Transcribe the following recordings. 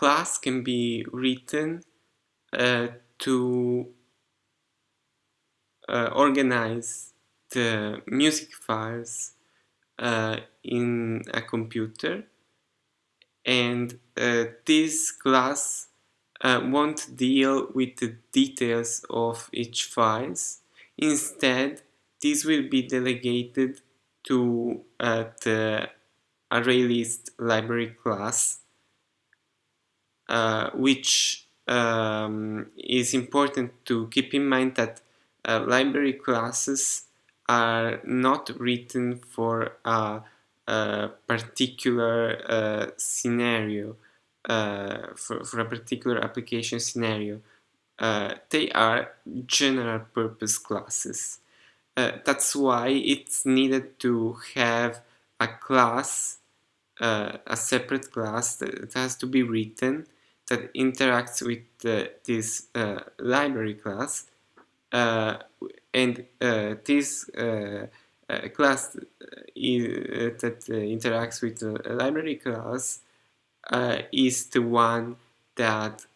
class can be written uh, to uh, organize the music files uh, in a computer. And uh, this class uh, won't deal with the details of each files. Instead this will be delegated to the ArrayList library class which um, is important to keep in mind that uh, library classes are not written for a, a particular uh, scenario, uh, for, for, a particular application scenario. Uh, they are general purpose classes. Uh, that's why it's needed to have a class, uh, a separate class that has to be written that interacts with this library class uh, and uh, this uh, class that interacts with the library class is the one that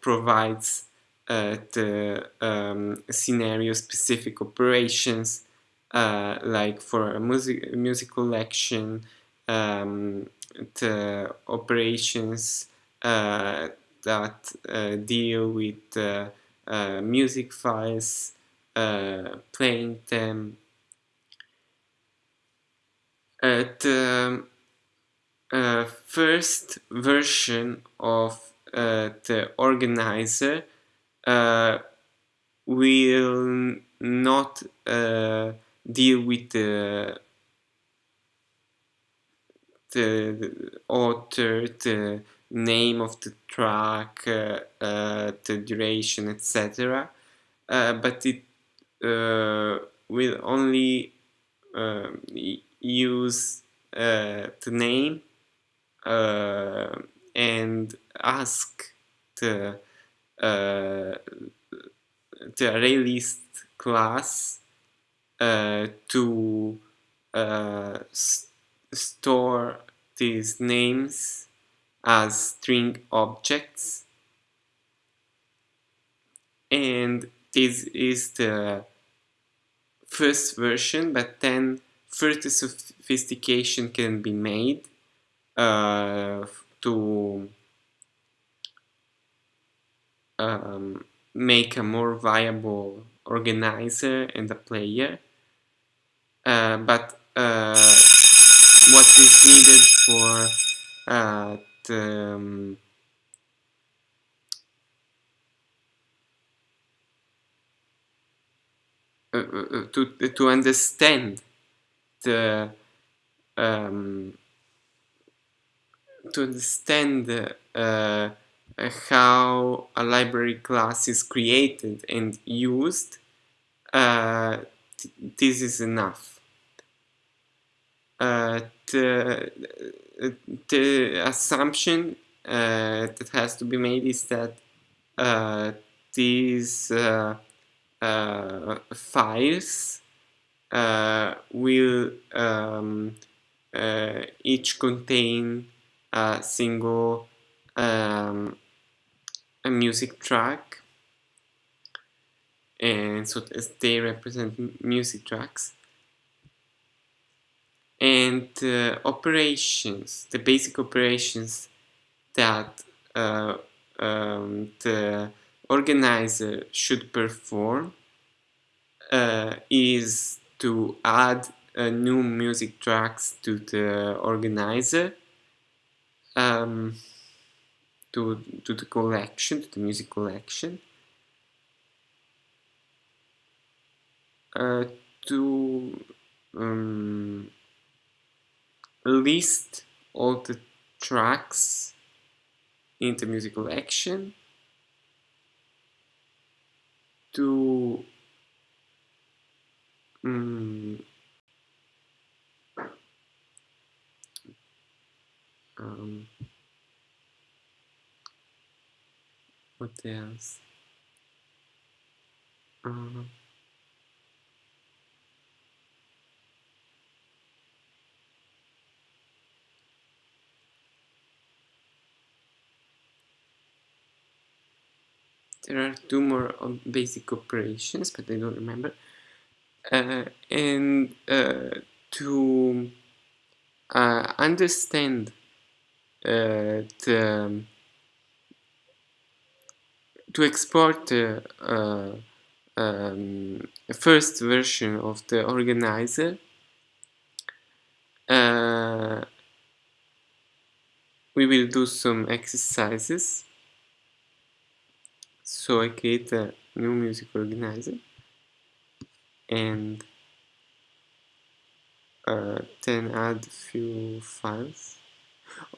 provides uh, the um, scenario-specific operations, uh, like for a music, music collection, um, the operations uh, Uh, that uh, deal with uh, uh, music files, uh, playing them. At the uh, first version of the organizer will not deal with the the author, the name of the track, uh, uh, the duration, etc. Uh, but it will only use the name and ask the the ArrayList class uh, to uh, store these names as string objects. And this is the first version but then further sophistication can be made uh, to um, make a more viable organizer and a player. Uh, but uh, what is needed for uh, um, uh, uh, to to understand the um, to understand uh, how a library class is created and used uh, this is enough. Uh, the assumption uh, that has to be made is that uh, these uh, files will um, each contain a single um, a music track. And so they represent music tracks and uh, operations, the basic operations that uh, um, the organizer should perform uh, is to add uh, new music tracks to the organizer um, to, to the collection, to the music collection. Uh, to um, list all the tracks in the musical action to um, um, what else? Uh, there are two more basic operations, but I don't remember. Uh, and uh, to uh, understand uh, the to export the uh, um, first version of the organizer uh, we will do some exercises so I create a new music organizer and uh, then add few files.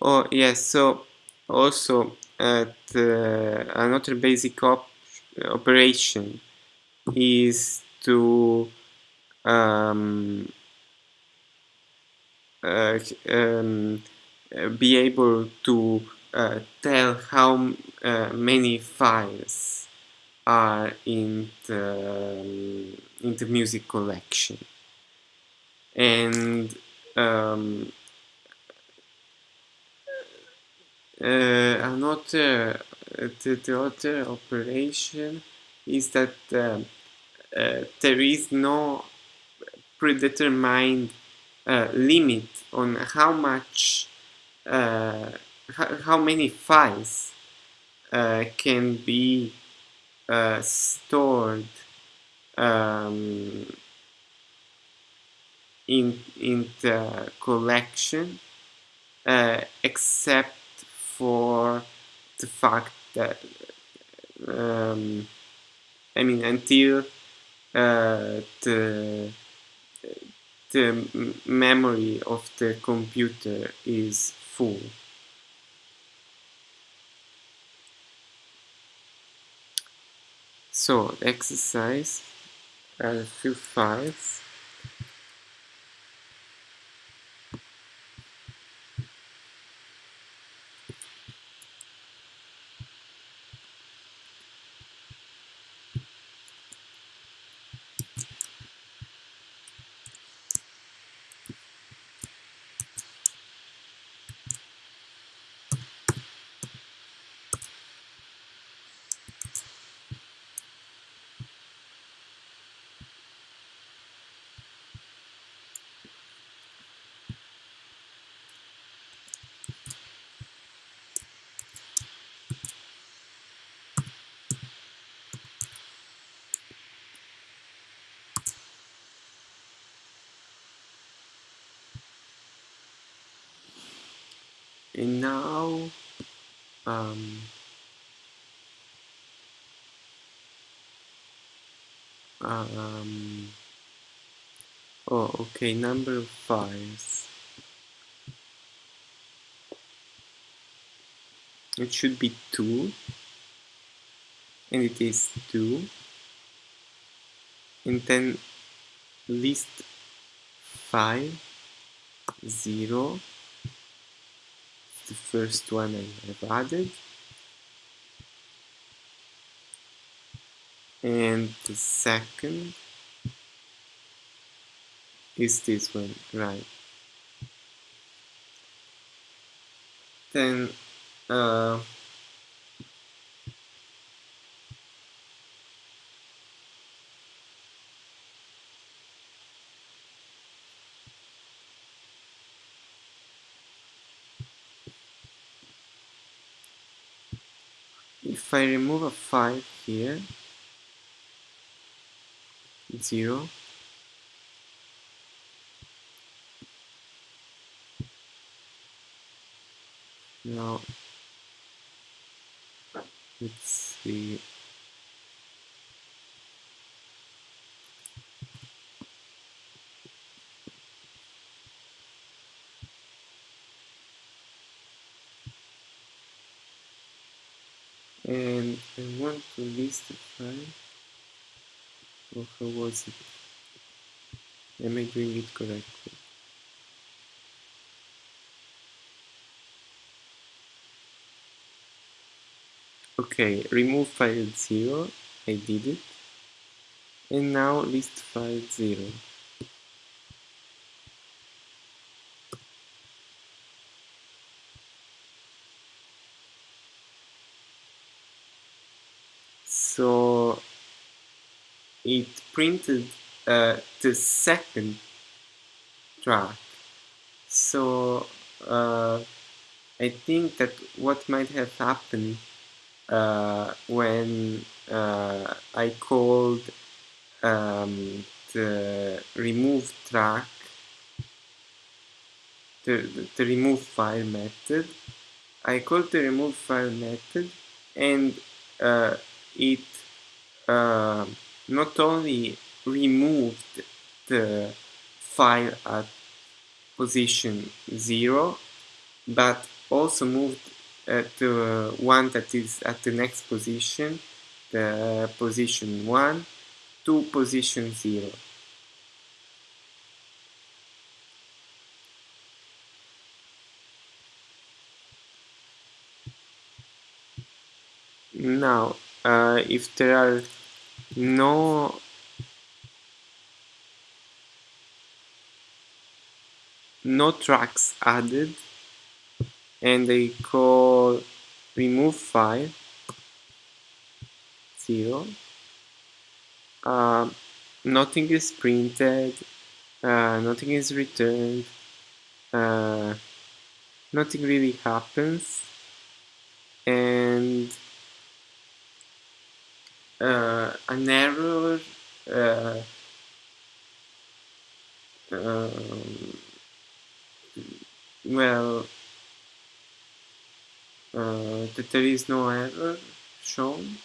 Oh yes so also at uh, another basic op operation is to um, uh, um, be able to tell how uh, many files are in the, um, in the music collection. And um, uh, another the, the other operation is that um, uh, there is no predetermined uh, limit on how much uh, how many files uh, can be uh, stored um, in in the collection uh, except for the fact that um, I mean until uh, the the memory of the computer is full. So exercise a few files and now um, um, oh okay number of files it should be 2 and it is 2 and then list 5 0 the first one I have added. And the second is this one right. Then uh, if I remove a 5 here 0 now let's see and I want to the or how was it? Am I doing it correctly? Okay remove file 0 I did it. And now list file 0 so it printed uh, the second track. So uh, I think that what might have happened uh, when uh, I called um, the remove track the, the remove file method I called the remove file method and uh, it uh, not only removed the file at position 0 but also moved uh, to one that is at the next position the position 1 to position 0 now uh, if there are no no tracks added and I call remove file 0 uh, nothing is printed uh, nothing is returned uh, nothing really happens and uh, an error uh, um, well uh, that there is no error shown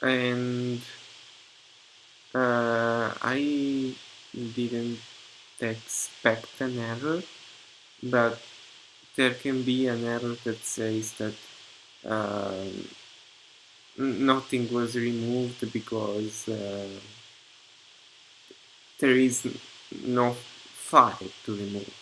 and uh, I didn't expect an error but there can be an error that says that uh, nothing was removed because uh, there is no file to remove